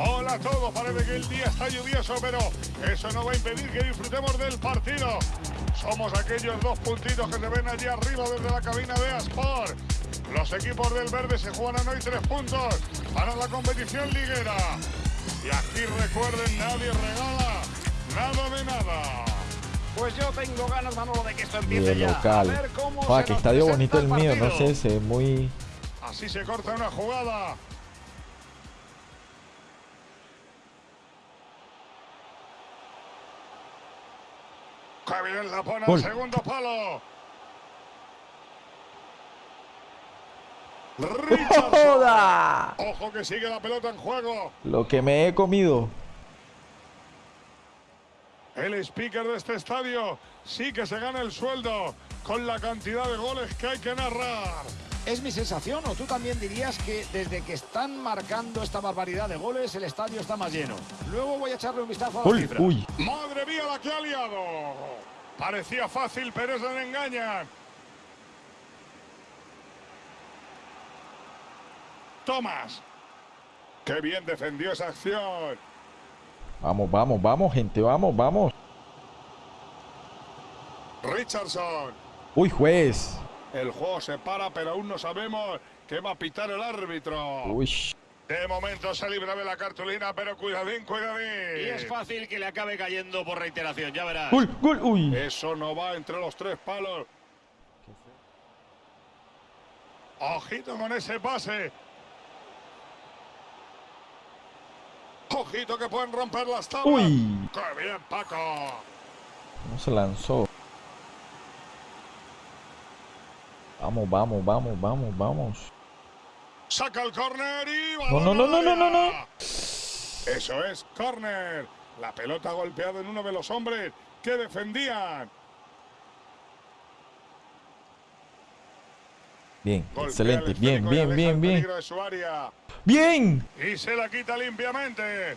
Hola a todos, parece que el día está lluvioso, pero eso no va a impedir que disfrutemos del partido. Somos aquellos dos puntitos que se ven allí arriba desde la cabina de Asport. Los equipos del verde se juegan hoy tres puntos para la competición liguera. Y aquí recuerden, nadie regala nada de nada. Pues yo tengo ganas, Manolo, de que esto empiece Bien ya. local. A ver cómo qué nos estadio bonito el mío, no sé, se muy... Así se corta una jugada. Que bien la pone al segundo palo. ¡Joda! Ojo que sigue la pelota en juego. Lo que me he comido. El speaker de este estadio sí que se gana el sueldo con la cantidad de goles que hay que narrar. ¿Es mi sensación o tú también dirías que desde que están marcando esta barbaridad de goles el estadio está más lleno? Luego voy a echarle un vistazo a la Uy, cifra. uy. Madre mía la que ha liado. Parecía fácil, pero se le engañan. Tomás. Qué bien defendió esa acción. Vamos, vamos, vamos, gente, vamos, vamos. Richardson. Uy, juez. El juego se para, pero aún no sabemos qué va a pitar el árbitro. Uy. De momento se libra de la cartulina, pero cuidadín, cuidadín. Y es fácil que le acabe cayendo por reiteración, ya verás. Gol, gol, uy. Eso no va entre los tres palos. Ojito con ese pase. Ojito que pueden romper las tablas. Uy. ¡Qué bien, Paco! No se lanzó. Vamos, vamos, vamos, vamos, vamos. Saca el córner y... No, no, no, no, no, no, no. Eso es, córner. La pelota golpeada en uno de los hombres que defendían. Bien, Golpea excelente. el Bien, bien, bien, bien. Bien. Y se la quita limpiamente.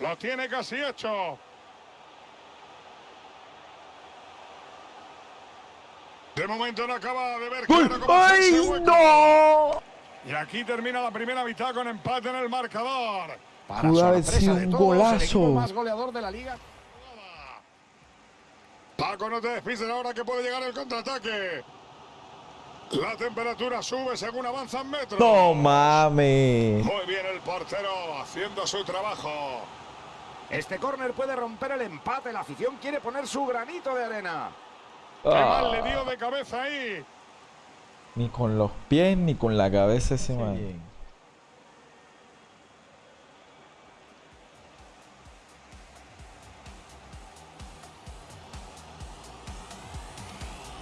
Lo tiene casi hecho. De momento no acaba de ver claro ¡Ay, no! Y aquí termina la primera mitad con empate en el marcador. Para Pudo haber sido de un todos, el golazo. equipo más goleador de la liga. Paco, no te despises ahora que puede llegar el contraataque. La temperatura sube según avanzan metros. No mames. Muy bien el portero haciendo su trabajo. Este córner puede romper el empate. La afición quiere poner su granito de arena. Qué mal le Ah, dio de cabeza ahí. ni con los pies ni con la cabeza ese man.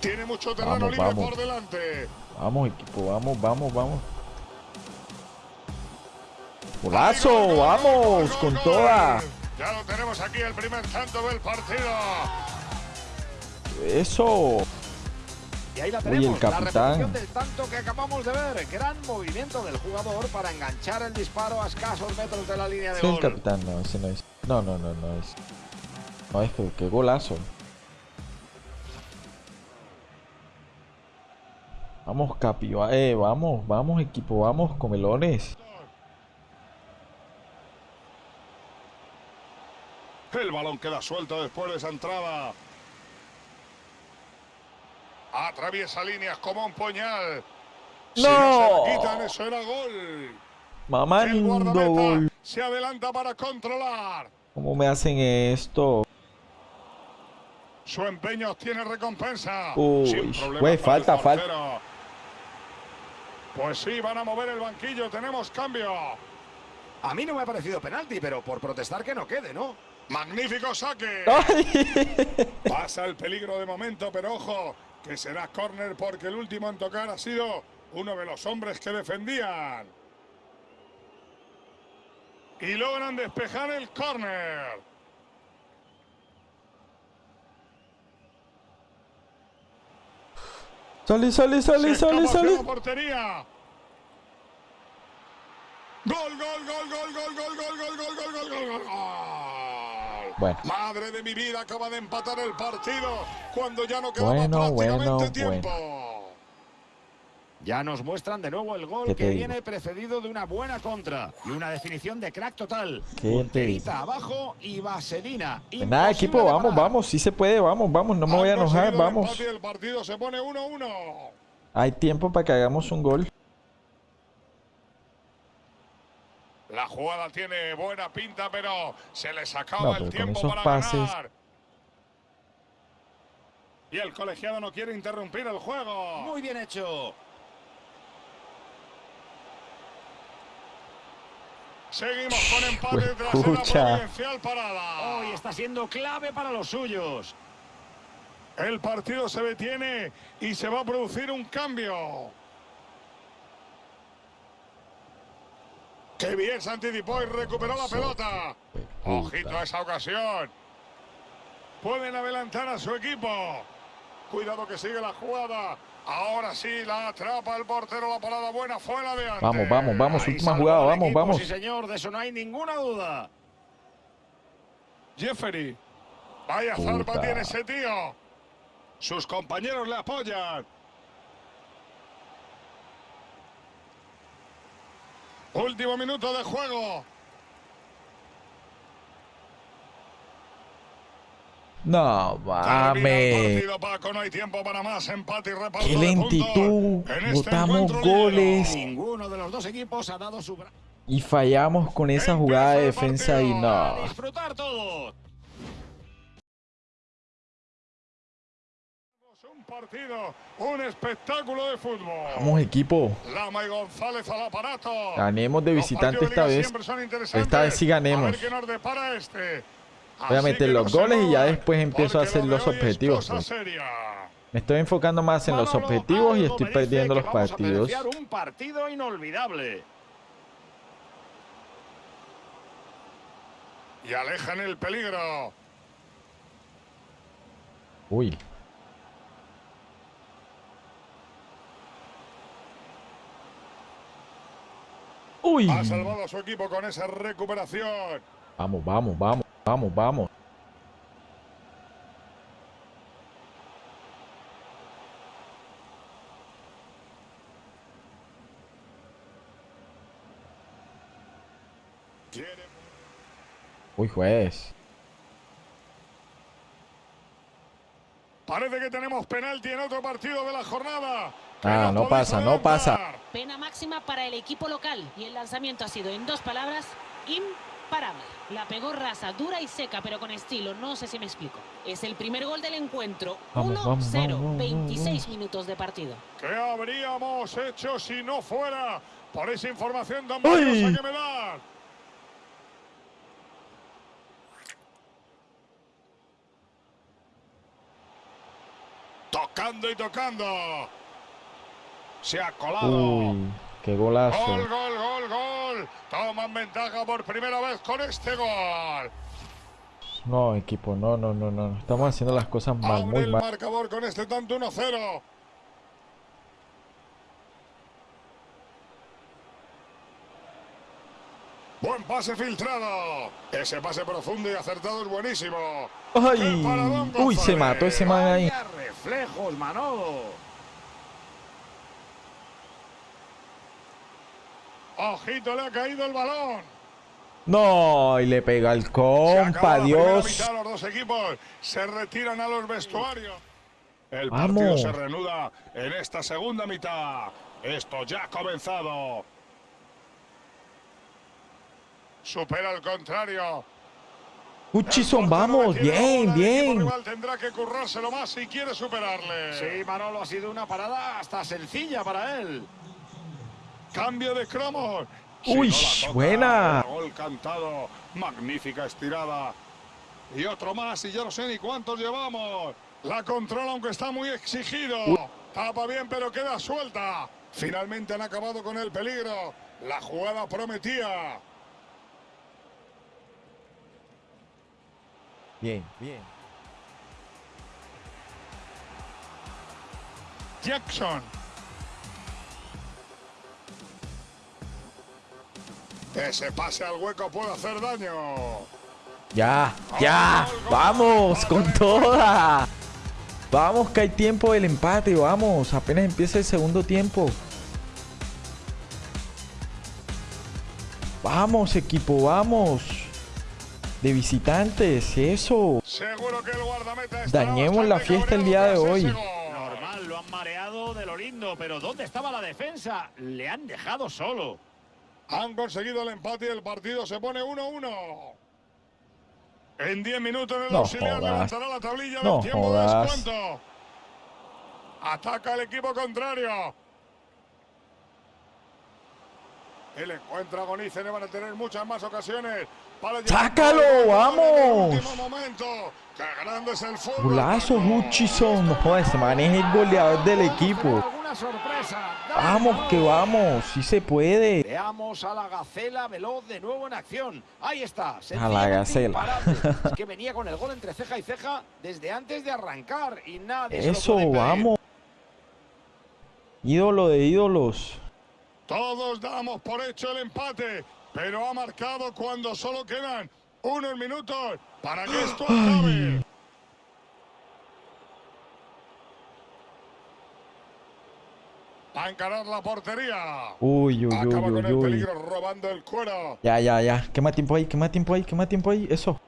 Tiene mucho terreno Vamos, libre vamos. por delante. Vamos, equipo, vamos, vamos, vamos. ¡Golazo! gol, gol, ¡Vamos! gol, gol, ¡Con gol. toda! Ya lo tenemos aquí, el primer tanto del partido. ¡Eso! Y ahí la Uy, tenemos, el capitán. la repetición del tanto que acabamos de ver. Gran movimiento del jugador para enganchar el disparo a escasos metros de la línea de Sí, el gol. capitán, no, ese no es. No, no, no, no es. No es que qué golazo. Vamos, Capi, eh, vamos, vamos, equipo, vamos, comelones. El balón queda suelto después de esa entrada. Atraviesa líneas como un puñal. Si no ¡No! se la quitan, eso era gol. Mamando gol. se adelanta para controlar. ¿Cómo me hacen esto? Su empeño tiene recompensa. Uy, güey, falta, falta. Pues sí, van a mover el banquillo. Tenemos cambio. A mí no me ha parecido penalti, pero por protestar que no quede, ¿no? Magnífico saque. ¡Ay! Pasa el peligro de momento, pero ojo, que será córner porque el último en tocar ha sido uno de los hombres que defendían. Y logran despejar el córner. Sale, escapa hacia sale. la portería. Gol, gol, gol, gol, gol, gol, gol, gol, gol, gol, gol, gol, gol, gol. Bueno. Madre de mi vida, acaba de empatar el partido cuando ya no quedaba Bueno, prácticamente bueno, tiempo. Ya nos muestran de nuevo el gol ¿Qué te que digo? viene precedido de una buena contra y una definición de crack total. Punterita abajo y vaselina. Pues nada, equipo, vamos, vamos. Sí se puede, vamos, vamos. No me voy a enojar, vamos. El partido se pone 1-1. Hay tiempo para que hagamos un gol. La jugada tiene buena pinta, pero se les acaba No, el tiempo para pases- ganar. Y el colegiado no quiere interrumpir el juego. Muy bien hecho. Seguimos con empate tras una Escucha. providencial parada. Hoy está siendo clave para los suyos. El partido se detiene y se va a producir un cambio. Qué bien se anticipó y recuperó la pelota. Ojito a esa ocasión. Pueden adelantar a su equipo. Cuidado que sigue la jugada. Ahora sí la atrapa el portero. La parada buena fue la de antes. Vamos, vamos, vamos. Ahí Última jugada, vamos, equipo, vamos. Sí, señor, de eso no hay ninguna duda. Jeffery. Vaya zarpa tiene ese tío. Sus compañeros le apoyan. Último minuto de juego. No, mames. Qué lentitud. este Botamos goles. Ninguno de los dos equipos ha dado su. Y fallamos con esa jugada de defensa y no. Partido, un espectáculo de fútbol. Vamos, equipo. Lama y González al aparato. Ganemos de visitante de esta vez. Esta vez sí ganemos. A ver qué nos depara este. Voy a meter los goles y ya después empiezo a hacer lo los objetivos, pues. Me estoy enfocando más en los objetivos y estoy perdiendo los partidos. un partido inolvidable. Y alejan el peligro. Uy. Uy. Ha salvado a su equipo con esa recuperación. Vamos, vamos, vamos, vamos, vamos. Uy, juez. Parece que tenemos penalti en otro partido de la jornada. Ah, no pasa, no pasa. Pena máxima para el equipo local y el lanzamiento ha sido, en dos palabras, imparable. La pegó rasa, dura y seca, pero con estilo. No sé si me explico. Es el primer gol del encuentro. Vamos, 1-0, vamos, vamos, vamos, 26 vamos. minutos de partido. ¿Qué habríamos hecho si no fuera por esa información tan valiosa que me dan? Tocando y tocando. Se ha colado. Uy, qué golazo. Gol, gol, gol, gol. Toman ventaja por primera vez con este gol. No, equipo, no, no, no, no. Estamos haciendo las cosas mal, Abre muy el mal. marcador con este tanto 1-0. Buen pase filtrado. Ese pase profundo y acertado es buenísimo. ¡Ay! ¡Qué paradón, Uy, se mató ese man ahí. Reflejos, Manolo. Ojito, le ha caído el balón. No, y le pega al Se compa, Dios. mitad, los dos equipos se retiran a los vestuarios. El Vamos. partido se reanuda en esta segunda mitad. Esto ya ha comenzado. Supera al contrario. El portero vamos, bien, el bien. rival tendrá que currárselo más si quiere superarle. Sí, Manolo, ha sido una parada hasta sencilla para él. Cambio de cromos. Uy, no la toca, buena. el Gol cantado. Magnífica estirada. Y otro más y ya no sé ni cuántos llevamos. La controla aunque está muy exigido. Tapa bien pero queda suelta. Finalmente han acabado con el peligro. La jugada prometía. Bien, bien. Jackson. Ese pase al hueco puede hacer daño. Ya, ya, vamos, con toda. Vamos, que hay tiempo del empate, vamos. Apenas empieza el segundo tiempo. Vamos, equipo, vamos. De visitantes, eso. Seguro que el guardameta está Dañemos la fiesta el día de hoy. Normal, lo han mareado de lo lindo, pero ¿dónde estaba la defensa? Le han dejado solo. Han conseguido el empate y el partido se pone 1-1. En 10 minutos el No auxiliar jodas. levantará la tablilla No del tiempo de descuento. Ataca el equipo contrario. El encuentro agoniza y van a tener muchas más ocasiones. Para ¡Sácalo, el vamos! En el último momento. ¡Qué grande es el fútbol! Golazo! Hutchison. No ese man es el goleador del equipo. ¿Alguna sorpresa? Vamos, que vamos. Sí se puede. Veamos a la Gacela veloz de nuevo en acción. Ahí está. A la Gacela. es que venía con el gol entre ceja y ceja desde antes de arrancar y nadie se lo Eso, puede impedir. vamos. Ídolo de ídolos. Todos damos por hecho el empate, pero ha marcado cuando solo quedan unos minutos para que esto acabe. A encarar la portería. Uy, uy, uy, Acaba con uy, el uy. peligro robando el cuero. Ya, ya, ya. Quema tiempo ahí, quema tiempo ahí, quema tiempo ahí. Eso.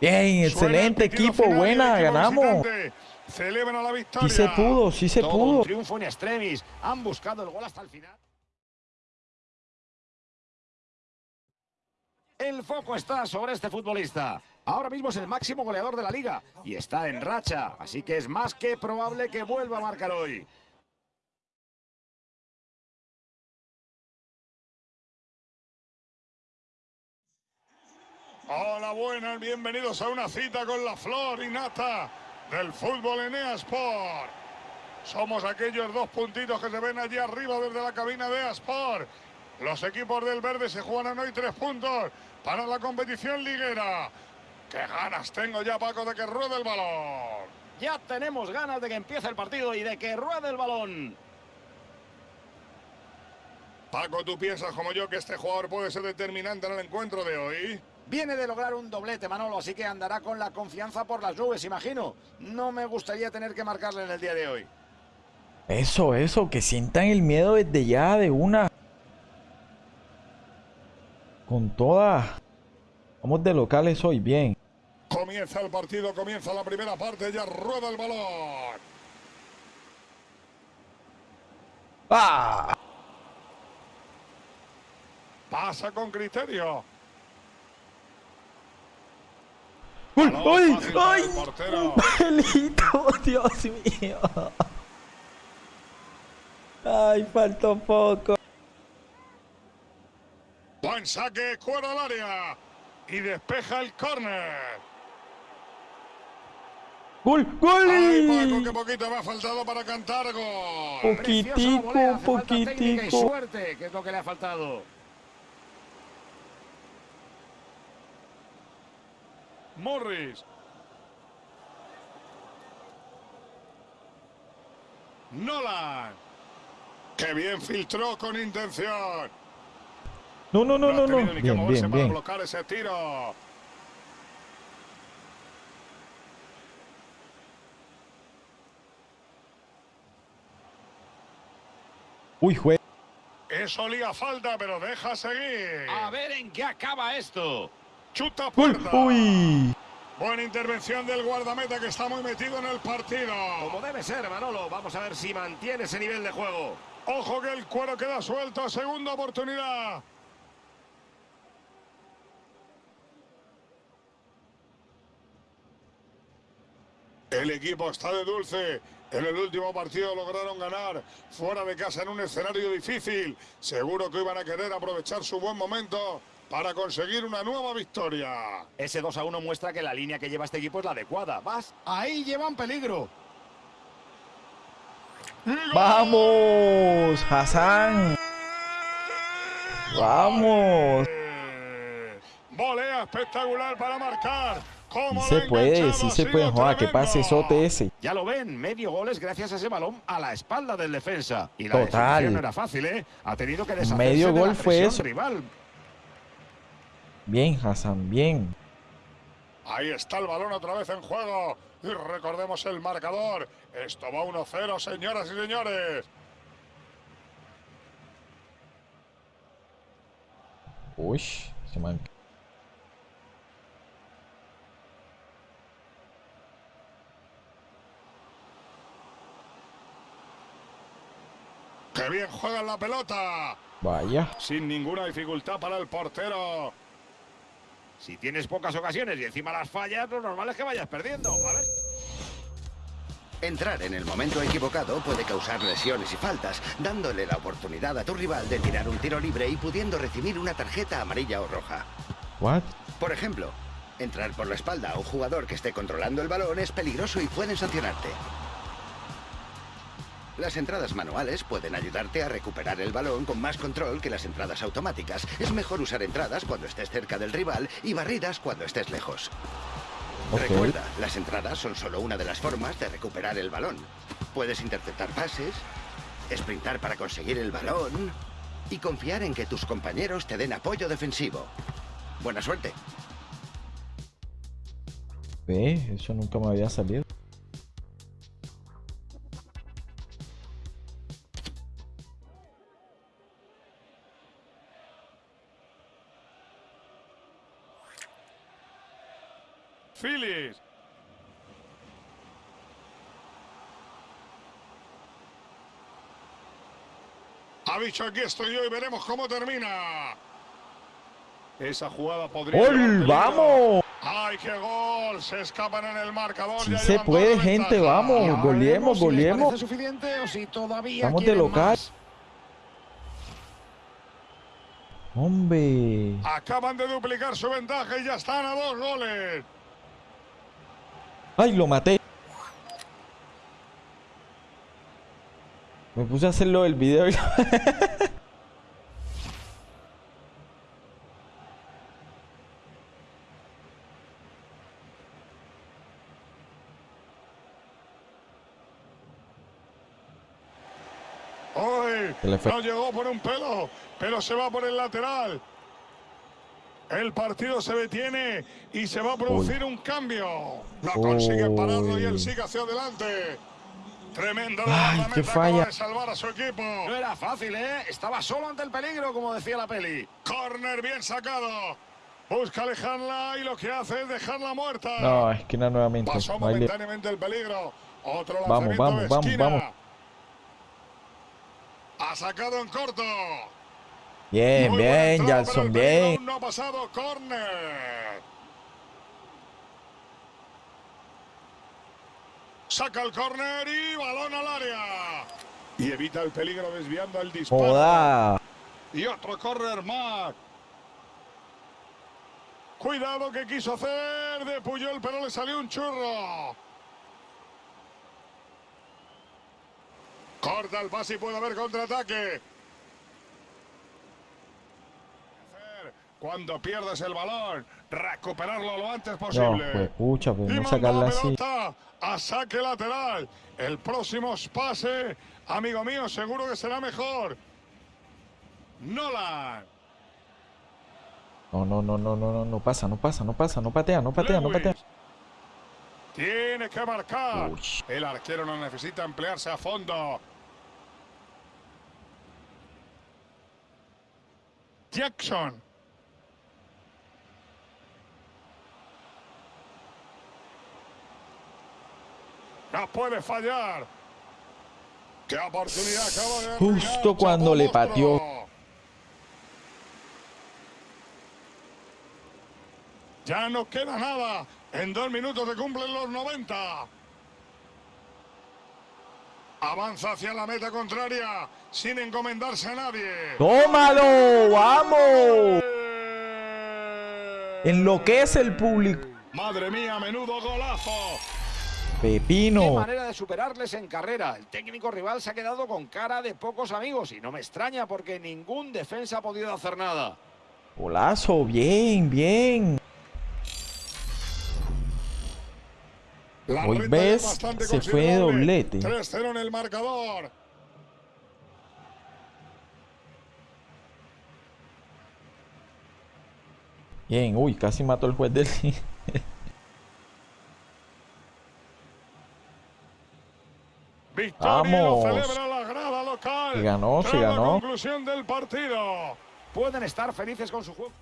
Bien, excelente equipo. final Buena, ganamos. visitante Celebra la victoria. Sí se pudo, sí se Todo un pudo. triunfo en extremis. Han buscado el gol hasta el final. El foco está sobre este futbolista. Ahora mismo es el máximo goleador de la liga y está en racha, así que es más que probable que vuelva a marcar hoy. Hola, buenas, bienvenidos a una cita con la flor y nata del fútbol en Sport. Somos aquellos dos puntitos que se ven allí arriba desde la cabina de Sport. Los equipos del verde se juegan hoy tres puntos para la competición liguera. ¡Qué ganas tengo ya, Paco, de que ruede el balón! Ya tenemos ganas de que empiece el partido y de que ruede el balón. Paco, ¿tú piensas como yo que este jugador puede ser determinante en el encuentro de hoy? Viene de lograr un doblete, Manolo, así que andará con la confianza por las nubes, imagino. No me gustaría tener que marcarle en el día de hoy. Eso, eso. Que sientan el miedo desde ya de una. Con toda. Vamos de locales hoy, bien. Comienza el partido, comienza la primera parte, ya rueda el balón. ¡Ah! Pasa con criterio. ¡Uy! Balón ¡Ay! ¡Ay! ¡Un pelito! ¡Dios mío! ¡Ay, faltó poco! Buen saque, cuero al área. Y despeja el córner. ¡Gol! Ay, Paco, ¡Gol! qué poquito me ha faltado para cantar gol. Poquitico, volea, técnica y poquitico. suerte, que es lo que le ha faltado. Morris. Nolan. Qué bien filtró con intención. No, no, no, no, no. Bien, moverse bien, para bien. bloquear ese tiro. Uy, jue... Eso olía falta, pero deja seguir. A ver en qué acaba esto. Chuta Uy, puerta. uy. Buena intervención del guardameta que está muy metido en el partido. Como debe ser, Manolo. Vamos a ver si mantiene ese nivel de juego. Ojo que el cuero queda suelto. Segunda oportunidad. El equipo está de dulce. En el último partido lograron ganar fuera de casa en un escenario difícil. Seguro que iban a querer aprovechar su buen momento para conseguir una nueva victoria. Ese 2 a 1 muestra que la línea que lleva este equipo es la adecuada. Vas, ahí llevan peligro. ¡Vamos! ¡Hassan! ¡Vamos! Eh, Volea espectacular para marcar. Sí ¿Cómo se puede, sí se puede. Joder, que pase sote ese. Ya lo ven, medio goles gracias a ese balón a la espalda del defensa. Y la Total. no era fácil, ¿eh? Ha tenido que deshacerse Medio de gol la fue eso. rival. Bien, Hassan, bien. Ahí está el balón otra vez en juego. Y recordemos el marcador. Esto va 1-0, señoras y señores. Uy, se man... ¡Qué bien juega la pelota! Vaya. Sin ninguna dificultad para el portero. Si tienes pocas ocasiones y encima las fallas, lo normal es que vayas perdiendo. A ver. Entrar en el momento equivocado puede causar lesiones y faltas, dándole la oportunidad a tu rival de tirar un tiro libre y pudiendo recibir una tarjeta amarilla o roja. What? Por ejemplo, entrar por la espalda a un jugador que esté controlando el balón es peligroso y pueden sancionarte. Las entradas manuales pueden ayudarte a recuperar el balón con más control que las entradas automáticas. Es mejor usar entradas cuando estés cerca del rival y barridas cuando estés lejos. Recuerda, las entradas son solo una de las formas de recuperar el balón. Puedes interceptar pases, sprintar para conseguir el balón y confiar en que tus compañeros te den apoyo defensivo. Buena suerte. Ve, eso nunca me había salido. Phillies. Ha dicho aquí estoy yo y veremos cómo termina. Esa jugada podría. ¡Gol! ¡Vamos! ¡Ay, qué gol! Se escapan en el marcador. Sí se puede, gente, vamos. Goleemos, si goleemos. parece suficiente o si todavía Vamos de local. más. Hombre. Acaban de duplicar su ventaja y ya están a dos goles. ¡Ay, lo maté! Me puse a hacerlo del video y... Hoy le fue. no llegó por un pelo, pero se va por el lateral. El partido se detiene y se va a producir un cambio. No consigue pararlo y él sigue hacia adelante. Tremendo Ay, qué acaba falla. de salvar a su equipo. No era fácil, ¿eh? Estaba solo ante el peligro, como decía la peli. Corner bien sacado. Busca alejarla y lo que hace es dejarla muerta. No, esquina nuevamente. Pasó momentáneamente el peligro. Otro Vamos, lanzamiento vamos, de vamos, esquina. vamos. Ha sacado en corto. Bien, bien, peligro bien. No ha pasado corner. Saca el corner y balón al área. Y evita el peligro desviando el disparo. Joda. Y otro corner más. Cuidado que quiso hacer de Puyol, pero le salió un churro. Corta el pase y puede haber contraataque. Cuando pierdes el balón, recuperarlo lo antes No, posible. pues pucha, podemos manda sacarla la así. a saque lateral. El próximo pase, amigo mío, seguro que será mejor. Nolan. No, no, no, no, no, no, no pasa, no pasa, no pasa, no patea, no patea, no patea. Tiene que marcar. Uy. El arquero no necesita emplearse a fondo. Jackson. No puede fallar. ¡Qué oportunidad acaba de Justo cuando le pateó. Ya no queda nada. En dos minutos se cumplen los 90. Avanza hacia la meta contraria sin encomendarse a nadie. ¡Tómalo! ¡Vamos! Enloquece el público. Madre mía, menudo golazo. Qué Pepino. manera de superarles en carrera. El técnico rival se ha quedado con cara de pocos amigos y no me extraña porque ningún defensa ha podido hacer nada. Golazo, bien, bien. La Hoy ves, se fue considerable. doblete. 3-0 en el marcador. Bien, uy, casi mató el juez del... Victoria lo Vamos. celebra la grada local. Sí ganó, la ganó. conclusión del partido. Pueden estar felices con su juego.